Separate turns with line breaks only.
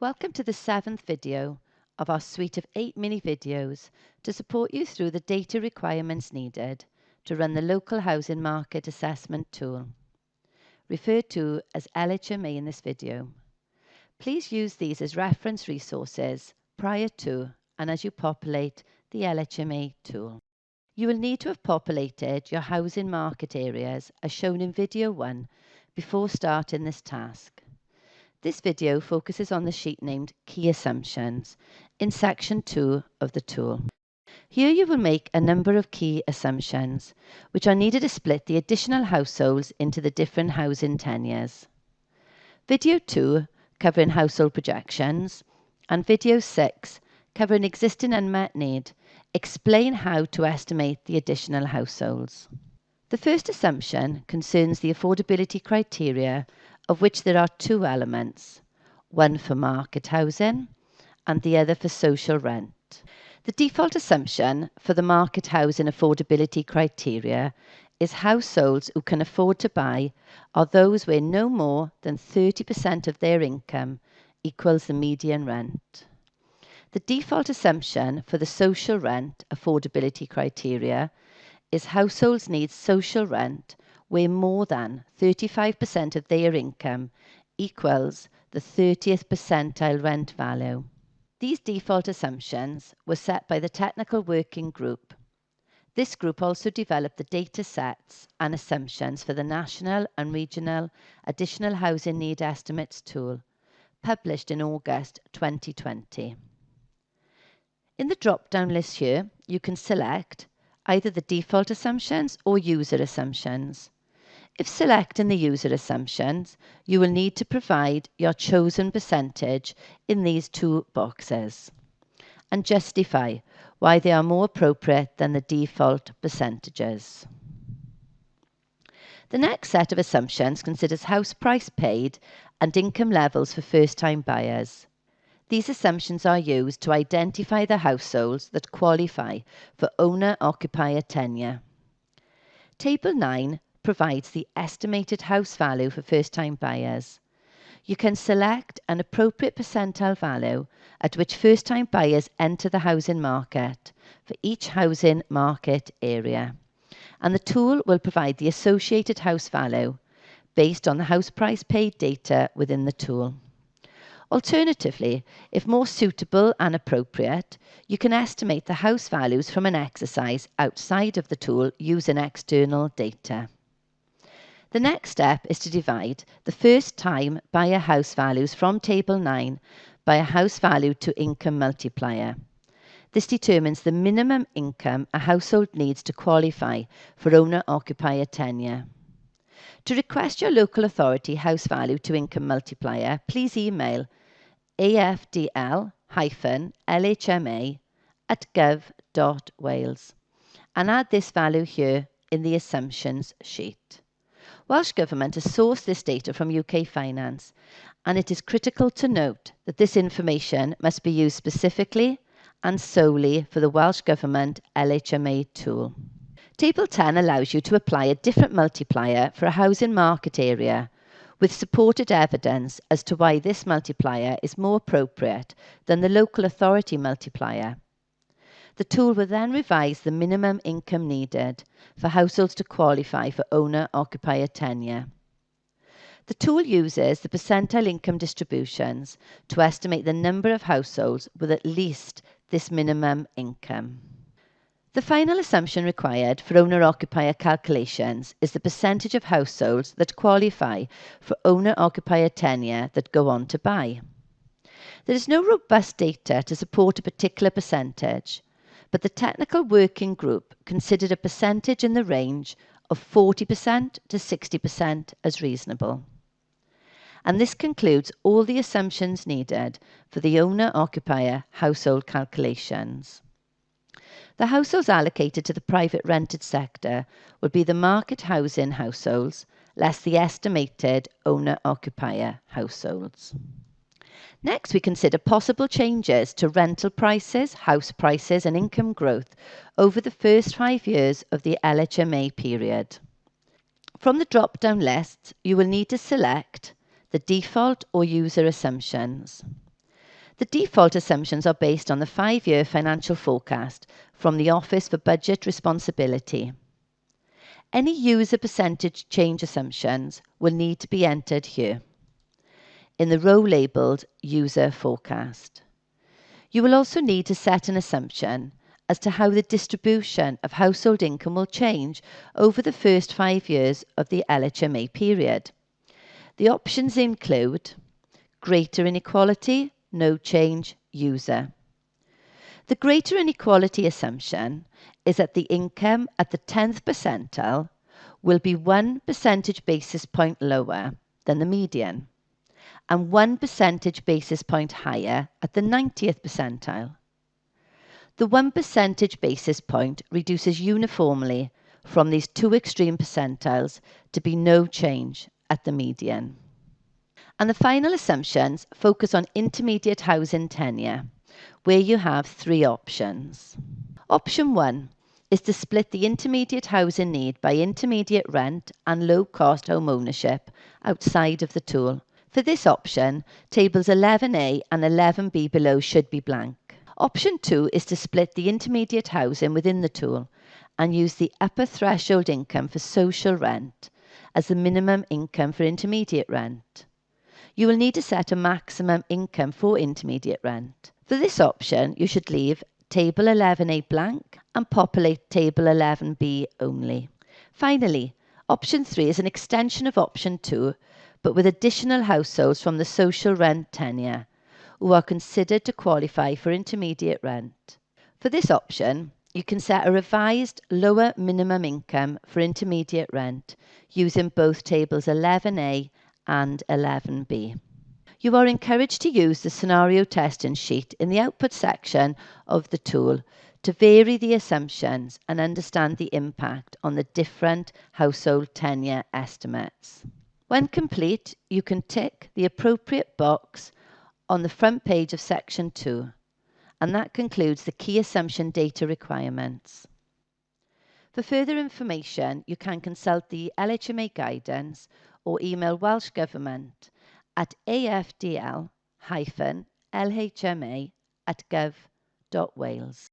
Welcome to the seventh video of our suite of eight mini videos to support you through the data requirements needed to run the local housing market assessment tool, referred to as LHMA in this video. Please use these as reference resources prior to and as you populate the LHMA tool. You will need to have populated your housing market areas as shown in video 1 before starting this task. This video focuses on the sheet named Key Assumptions in section 2 of the tool. Here you will make a number of key assumptions, which are needed to split the additional households into the different housing tenures. Video 2, covering household projections, and video 6, covering existing unmet need, explain how to estimate the additional households. The first assumption concerns the affordability criteria of which there are two elements, one for market housing and the other for social rent. The default assumption for the market housing affordability criteria is households who can afford to buy are those where no more than 30% of their income equals the median rent. The default assumption for the social rent affordability criteria is households need social rent where more than 35% of their income equals the 30th percentile rent value. These default assumptions were set by the Technical Working Group. This group also developed the data sets and assumptions for the National and Regional Additional Housing Need Estimates tool, published in August 2020. In the drop-down list here, you can select either the default assumptions or user assumptions. If selecting the user assumptions, you will need to provide your chosen percentage in these two boxes and justify why they are more appropriate than the default percentages. The next set of assumptions considers house price paid and income levels for first-time buyers. These assumptions are used to identify the households that qualify for owner-occupier tenure. Table 9 provides the estimated house value for first-time buyers. You can select an appropriate percentile value at which first-time buyers enter the housing market for each housing market area. And the tool will provide the associated house value based on the house price paid data within the tool. Alternatively, if more suitable and appropriate, you can estimate the house values from an exercise outside of the tool using external data. The next step is to divide the first time buyer house values from Table 9 by a house value to income multiplier. This determines the minimum income a household needs to qualify for owner-occupier tenure. To request your local authority house value to income multiplier, please email afdl-lhma at gov.wales and add this value here in the assumptions sheet. Welsh Government has sourced this data from UK Finance, and it is critical to note that this information must be used specifically and solely for the Welsh Government LHMA tool. Table 10 allows you to apply a different multiplier for a housing market area with supported evidence as to why this multiplier is more appropriate than the local authority multiplier. The tool will then revise the minimum income needed for households to qualify for owner-occupier tenure. The tool uses the percentile income distributions to estimate the number of households with at least this minimum income. The final assumption required for owner-occupier calculations is the percentage of households that qualify for owner-occupier tenure that go on to buy. There is no robust data to support a particular percentage, but the technical working group considered a percentage in the range of 40% to 60% as reasonable. And this concludes all the assumptions needed for the owner-occupier household calculations. The households allocated to the private rented sector would be the market housing households less the estimated owner-occupier households. Next, we consider possible changes to rental prices, house prices, and income growth over the first five years of the LHMA period. From the drop down list, you will need to select the default or user assumptions. The default assumptions are based on the five-year financial forecast from the Office for Budget Responsibility. Any user percentage change assumptions will need to be entered here in the row labelled User Forecast. You will also need to set an assumption as to how the distribution of household income will change over the first five years of the LHMA period. The options include greater inequality, no change, user. The greater inequality assumption is that the income at the 10th percentile will be one percentage basis point lower than the median and one percentage basis point higher at the 90th percentile. The one percentage basis point reduces uniformly from these two extreme percentiles to be no change at the median. And the final assumptions focus on intermediate housing tenure, where you have three options. Option one is to split the intermediate housing need by intermediate rent and low cost home ownership outside of the tool. For this option, tables 11A and 11B below should be blank. Option 2 is to split the intermediate housing within the tool and use the upper threshold income for social rent as the minimum income for intermediate rent. You will need to set a maximum income for intermediate rent. For this option, you should leave Table 11A blank and populate Table 11B only. Finally, Option 3 is an extension of Option 2 but with additional households from the social rent tenure who are considered to qualify for intermediate rent. For this option, you can set a revised lower minimum income for intermediate rent using both tables 11A and 11B. You are encouraged to use the scenario testing sheet in the output section of the tool to vary the assumptions and understand the impact on the different household tenure estimates. When complete, you can tick the appropriate box on the front page of section 2 and that concludes the key assumption data requirements. For further information, you can consult the LHMA guidance or email Welsh Government at afdl-lhma at gov.wales.